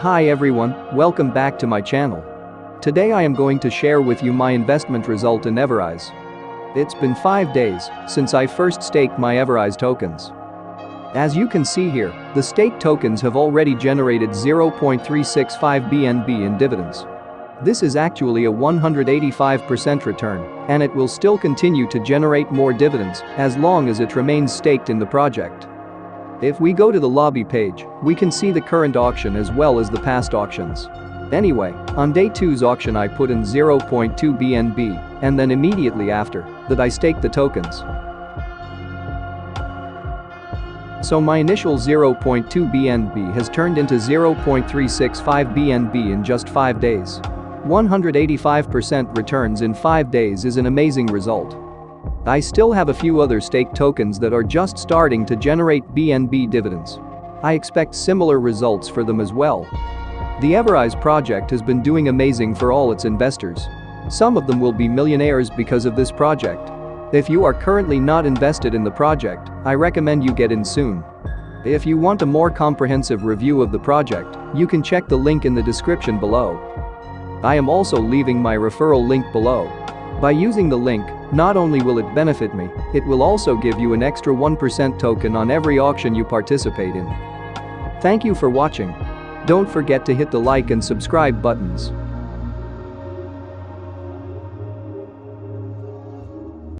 Hi everyone, welcome back to my channel. Today I am going to share with you my investment result in Everise. It's been 5 days since I first staked my Everise tokens. As you can see here, the stake tokens have already generated 0.365 BNB in dividends. This is actually a 185% return, and it will still continue to generate more dividends as long as it remains staked in the project. If we go to the lobby page, we can see the current auction as well as the past auctions. Anyway, on day 2's auction I put in 0.2 BNB and then immediately after that I staked the tokens. So my initial 0.2 BNB has turned into 0.365 BNB in just 5 days. 185% returns in 5 days is an amazing result. I still have a few other stake tokens that are just starting to generate BNB dividends. I expect similar results for them as well. The Everise project has been doing amazing for all its investors. Some of them will be millionaires because of this project. If you are currently not invested in the project, I recommend you get in soon. If you want a more comprehensive review of the project, you can check the link in the description below. I am also leaving my referral link below. By using the link, not only will it benefit me, it will also give you an extra 1% token on every auction you participate in. Thank you for watching. Don't forget to hit the like and subscribe buttons.